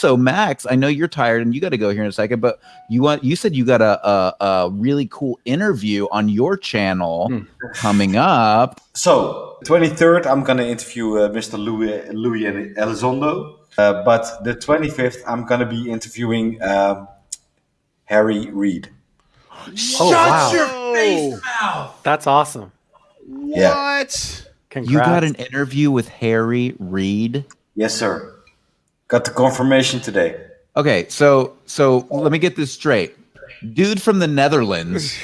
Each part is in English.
So Max, I know you're tired and you got to go here in a second, but you want you said you got a a, a really cool interview on your channel Hmm. coming up. So, 23rd, I'm gonna interview uh, Mr. Louis, Louis and Elizondo. Uh, but the 25th, I'm gonna be interviewing um, Harry Reid. Oh, wow. your face mouth. That's awesome. Yeah. What? Congrats. You got an interview with Harry Reid. Yes, sir. Got the confirmation today. Okay, so so let me get this straight. Dude from the Netherlands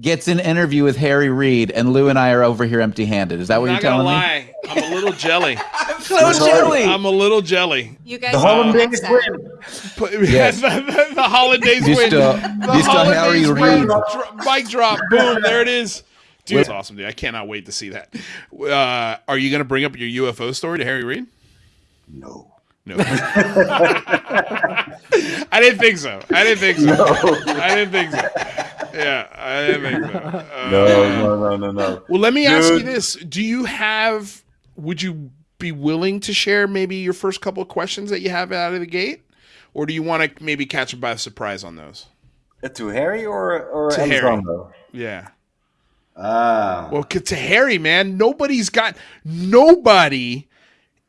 gets an interview with Harry Reid, and Lou and I are over here empty-handed. Is that what I'm you're not gonna telling me? I'm a little jelly. So jelly. I'm a little jelly. You guys The need to Hollandaise fix win. Put- Yes. the, the, the holidays Mr. win. The Mr. holidays Harry win. Reid. Dro- mic drop. Boom. There it is. Dude, that's awesome, dude. I cannot wait to see that. Uh, are you going to bring up your UFO story to Harry Reid? No. No. I didn't think so. I didn't think so. I didn't think so. Yeah, I didn't think so. Uh, No, no, no, no, no. Well, let me ask you this: Do you have? Would you be willing to share maybe your first couple of questions that you have out of the gate, or do you want to maybe catch them by surprise on those? Uh, to Harry or, or To Harry. Yeah. Ah. Well, 'cause to Harry, man, nobody's got nobody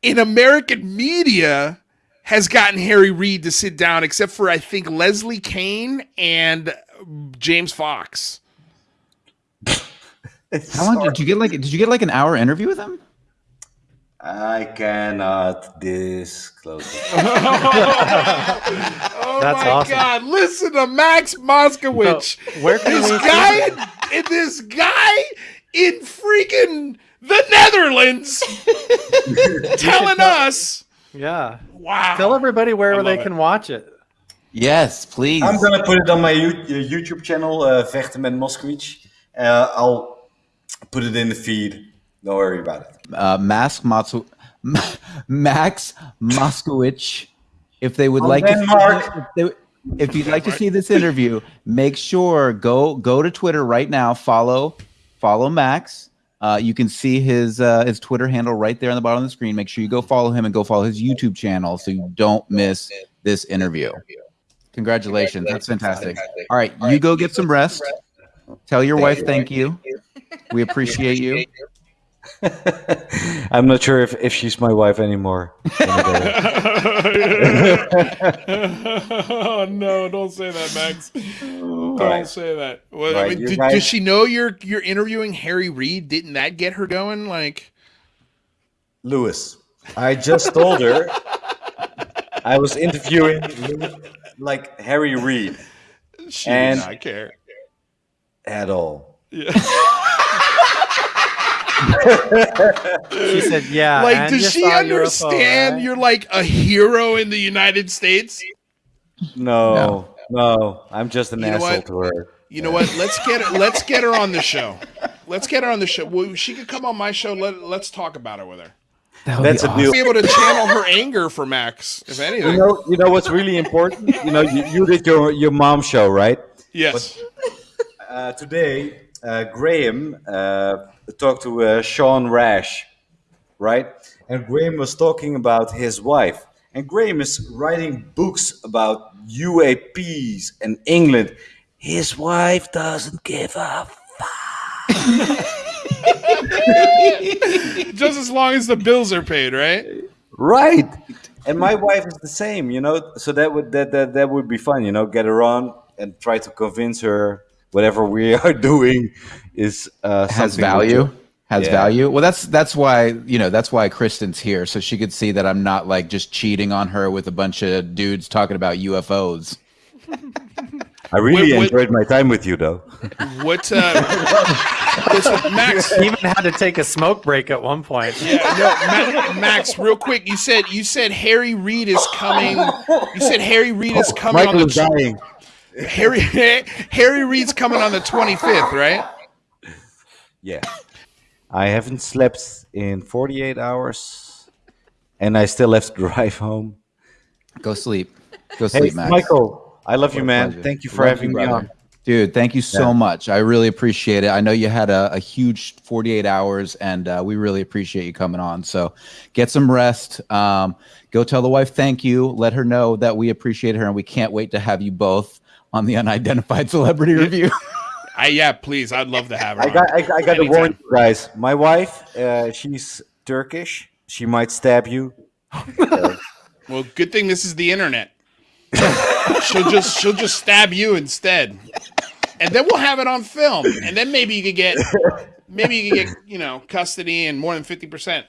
in American media has gotten Harry Reid to sit down except for I think Leslie Kean and James Fox. How long did you get? Like, did you get like an hour interview with him? I cannot disclose it. Oh That's my awesome. god! Listen to Max Moskowitz. So, where can this guy, and this guy in freaking the Netherlands, telling us, Yeah. "Wow, Tell everybody where they love can watch it. Yes, please. I'm gonna put it on my uh, YouTube channel, uh, Vechten met Moskowitz. Uh, I'll put it in the feed. Don't worry about it. uh, Max Matsu, Max Moskowitz. If they would From like to, see if, they- if you'd like to see this interview, make sure go go to Twitter right now. Follow follow Max. Uh, you can see his uh, his Twitter handle right there on the bottom of the screen. Make sure you go follow him and go follow his YouTube channel so you don't miss this interview. Congratulations, that's fantastic. All right, you go get some rest. Tell your wife thank you. We appreciate you. I'm not sure if, if she's my wife anymore. oh no! Don't say that, Max. Don't right. say that. Well, I mean, did- guys- does she know you're you're interviewing Harry Reid? Didn't that get her going? Like, Lewis, I just told her I was interviewing like Harry Reid she And- did not I care. at all. She said, "Yeah." like, and does you she saw UFO, understand right? you're like a hero in the United States? No, no, I'm just an You asshole to her. You know what? Let's get her. Let's get her on the show. Let's get her on the show. Well, she could come on my show. Let Let's talk about it with her. That That's be a awesome. deal. Be able to channel her anger for Max, if anything. You anything. know, you know what's really important. You know, you, you did your your mom show, right? Yes. Uh, today, uh, Graham uh, talked to uh, Sean Rash, right? And Graham was talking about his wife. And Graham is writing books about UAPs and England. His wife doesn't give a fuck. Just as long as the bills are paid, right? right. And my wife is the same, you know. So that would that that, that would be fun, you know. Get her on and try to convince her whatever we are doing is uh, has value has Yeah. value well that's that's why you know that's why kristen's here so she could see that i'm not like just cheating on her with a bunch of dudes talking about ufos I really Wait, wait. enjoyed my time with you, though. What, uh, listen, Max? Even had to take a smoke break at one point. Yeah, no, Ma- Max, real quick. You said you said Harry Reid is coming. You said Harry Reid is coming Michael on is the dying. Harry Harry Reid's coming on the twenty fifth, right? Yeah. I haven't slept in 48 hours, and I still have to drive home. go sleep go Hey, sleep max Michael, I love you, What a man. pleasure. Thank you for Love having you, me on. Dude, thank you so Yeah. much. I really appreciate it. I know you had a, a huge 48 hours, and uh, we really appreciate you coming on. So get some rest. Um, go tell the wife thank you. Let her know that we appreciate her, and we can't wait to have you both on the unidentified celebrity review. I yeah, please. I'd love to have her. I got, I, I got to warn you guys. My wife, uh, she's Turkish. She might stab you. Well, good thing this is the internet. she'll just she'll just stab you instead, and then we'll have it on film, and then maybe you could get maybe you could get you know custody and more than fifty percent.